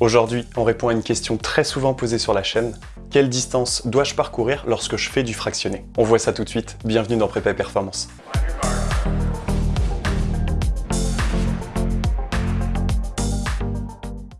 Aujourd'hui, on répond à une question très souvent posée sur la chaîne. Quelle distance dois-je parcourir lorsque je fais du fractionné? On voit ça tout de suite. Bienvenue dans Prépa Performance.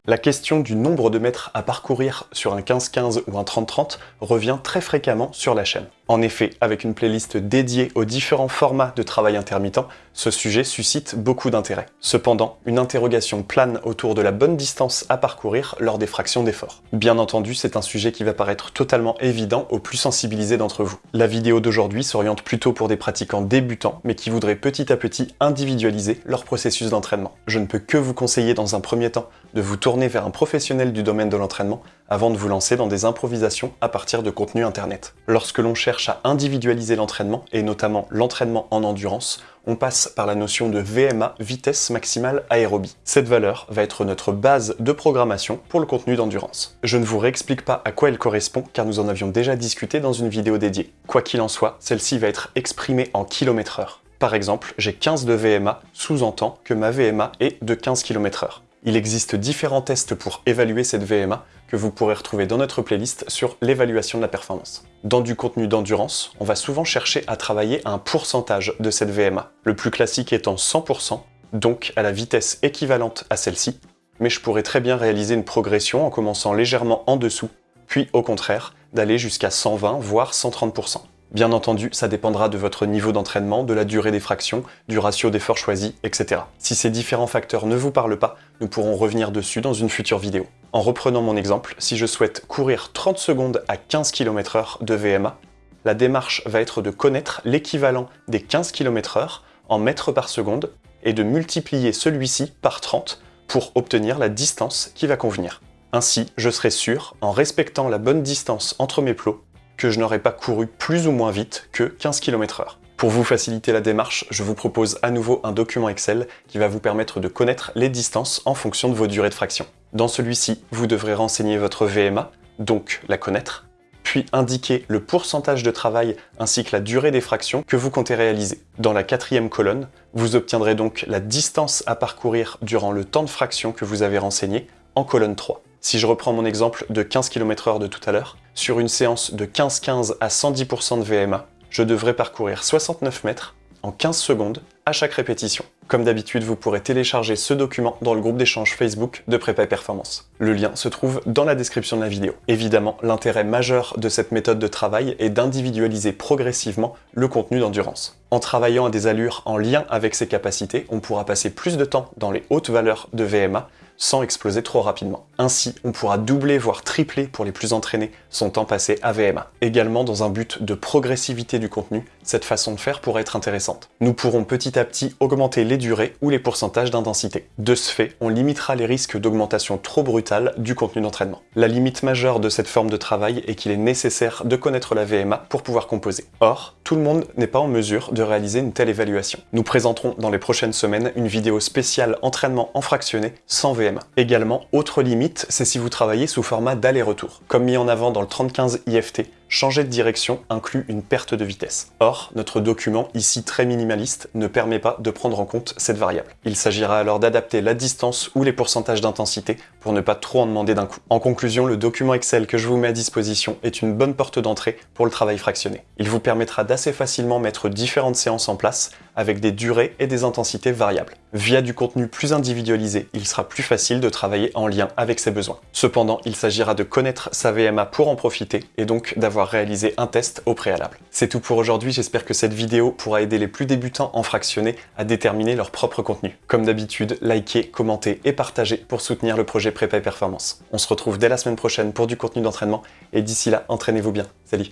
La question du nombre de mètres à parcourir sur un 15-15 ou un 30-30 revient très fréquemment sur la chaîne. En effet, avec une playlist dédiée aux différents formats de travail intermittent, ce sujet suscite beaucoup d'intérêt. Cependant, une interrogation plane autour de la bonne distance à parcourir lors des fractions d'effort. Bien entendu, c'est un sujet qui va paraître totalement évident aux plus sensibilisés d'entre vous. La vidéo d'aujourd'hui s'oriente plutôt pour des pratiquants débutants, mais qui voudraient petit à petit individualiser leur processus d'entraînement. Je ne peux que vous conseiller dans un premier temps de vous tourner vers un professionnel du domaine de l'entraînement avant de vous lancer dans des improvisations à partir de contenu internet. Lorsque l'on cherche à individualiser l'entraînement, et notamment l'entraînement en endurance, on passe par la notion de VMA, vitesse maximale aérobie. Cette valeur va être notre base de programmation pour le contenu d'endurance. Je ne vous réexplique pas à quoi elle correspond car nous en avions déjà discuté dans une vidéo dédiée. Quoi qu'il en soit, celle-ci va être exprimée en km heure. Par exemple, j'ai 15 de VMA, sous-entend que ma VMA est de 15 km heure. Il existe différents tests pour évaluer cette VMA que vous pourrez retrouver dans notre playlist sur l'évaluation de la performance. Dans du contenu d'endurance, on va souvent chercher à travailler un pourcentage de cette VMA, le plus classique étant 100%, donc à la vitesse équivalente à celle-ci, mais je pourrais très bien réaliser une progression en commençant légèrement en dessous, puis au contraire, d'aller jusqu'à 120 voire 130%. Bien entendu, ça dépendra de votre niveau d'entraînement, de la durée des fractions, du ratio d'effort choisi, etc. Si ces différents facteurs ne vous parlent pas, nous pourrons revenir dessus dans une future vidéo. En reprenant mon exemple, si je souhaite courir 30 secondes à 15 km h de VMA, la démarche va être de connaître l'équivalent des 15 km h en mètres par seconde et de multiplier celui-ci par 30 pour obtenir la distance qui va convenir. Ainsi, je serai sûr, en respectant la bonne distance entre mes plots, que je n'aurais pas couru plus ou moins vite que 15 km h Pour vous faciliter la démarche, je vous propose à nouveau un document Excel qui va vous permettre de connaître les distances en fonction de vos durées de fraction. Dans celui-ci, vous devrez renseigner votre VMA, donc la connaître, puis indiquer le pourcentage de travail ainsi que la durée des fractions que vous comptez réaliser. Dans la quatrième colonne, vous obtiendrez donc la distance à parcourir durant le temps de fraction que vous avez renseigné en colonne 3. Si je reprends mon exemple de 15 km h de tout à l'heure, sur une séance de 15-15 à 110% de VMA, je devrais parcourir 69 mètres en 15 secondes à chaque répétition. Comme d'habitude, vous pourrez télécharger ce document dans le groupe d'échange Facebook de Prépa Performance. Le lien se trouve dans la description de la vidéo. Évidemment, l'intérêt majeur de cette méthode de travail est d'individualiser progressivement le contenu d'endurance. En travaillant à des allures en lien avec ses capacités, on pourra passer plus de temps dans les hautes valeurs de VMA sans exploser trop rapidement. Ainsi, on pourra doubler voire tripler pour les plus entraînés son temps passé à VMA. Également, dans un but de progressivité du contenu, cette façon de faire pourrait être intéressante. Nous pourrons petit à petit augmenter les durées ou les pourcentages d'intensité. De ce fait, on limitera les risques d'augmentation trop brutale du contenu d'entraînement. La limite majeure de cette forme de travail est qu'il est nécessaire de connaître la VMA pour pouvoir composer. Or, tout le monde n'est pas en mesure de réaliser une telle évaluation. Nous présenterons dans les prochaines semaines une vidéo spéciale entraînement en fractionné sans VMA Également, autre limite, c'est si vous travaillez sous format d'aller-retour. Comme mis en avant dans le 3015 IFT, changer de direction inclut une perte de vitesse. Or, notre document, ici très minimaliste, ne permet pas de prendre en compte cette variable. Il s'agira alors d'adapter la distance ou les pourcentages d'intensité pour ne pas trop en demander d'un coup. En conclusion, le document Excel que je vous mets à disposition est une bonne porte d'entrée pour le travail fractionné. Il vous permettra d'assez facilement mettre différentes séances en place avec des durées et des intensités variables. Via du contenu plus individualisé, il sera plus facile de travailler en lien avec ses besoins. Cependant, il s'agira de connaître sa VMA pour en profiter et donc d'avoir réaliser un test au préalable. C'est tout pour aujourd'hui, j'espère que cette vidéo pourra aider les plus débutants en fractionné à déterminer leur propre contenu. Comme d'habitude, likez, commentez et partagez pour soutenir le projet Prépa et Performance. On se retrouve dès la semaine prochaine pour du contenu d'entraînement et d'ici là, entraînez-vous bien. Salut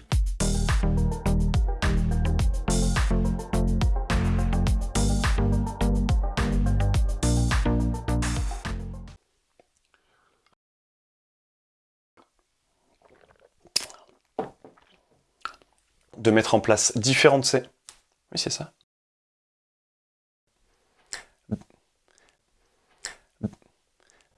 de mettre en place différentes... Oui, c'est ça.